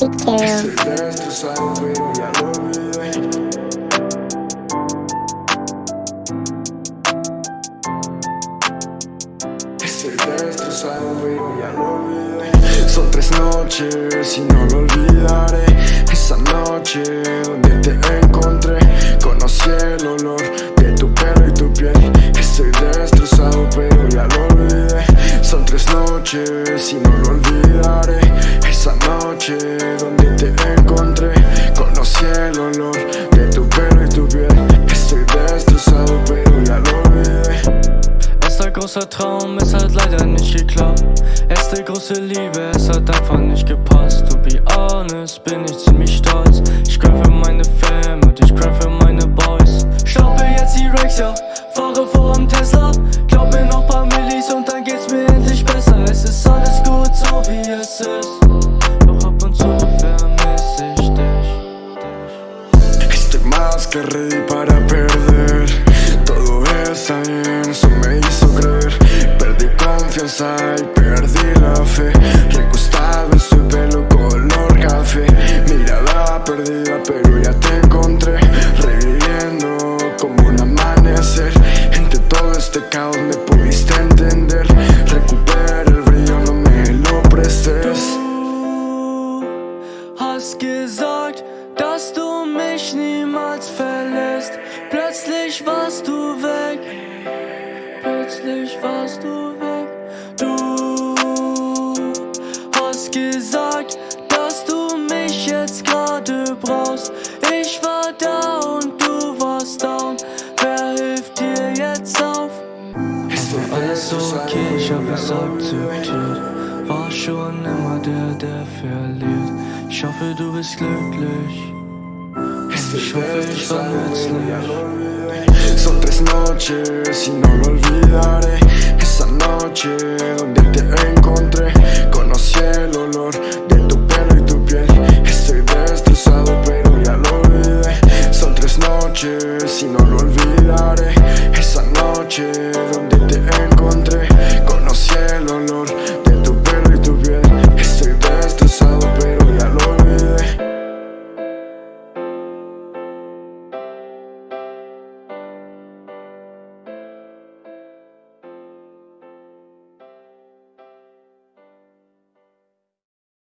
Lo olvidé Son tres noches y no lo olvidaré. Esa noche donde te encontré Conocí el olor de tu pelo y tu piel. Estoy destrozado pero ya lo olvidé. Son tres noches y no lo olvidaré Esa noche donde te encontré Conocí el olor de tu pelo y tu piel. Estoy destrozado pero ya lo olvidé. Erster großer Traum, es hat leider nicht geklappt. Erste große Liebe, es hat einfach nicht gepasst. To be honest, bin ich ziemlich stolz. Ich für meine Fam y perdí la fe Recostado en su pelo color café Mirada perdida pero ya te encontré Reviviendo como un amanecer Entre todo este caos me pudiste entender Recupera el brillo, no me lo prestes Du gesagt, dass du mich niemals verlässt. Plötzlich warst du weg. Plötzlich warst du weg. Hast gesagt, dass du mich jetzt gerade brauchst. Ich war da und du warst down. Wer hilft dir jetzt auf? Estoy Alles okay, ich hab es akzeptiert. War schon immer der, der verliert. Ich hoffe, du bist glücklich. Ich hoffe, ich war nützlich. Son tres noches y no lo olvidaré Esa noche donde future.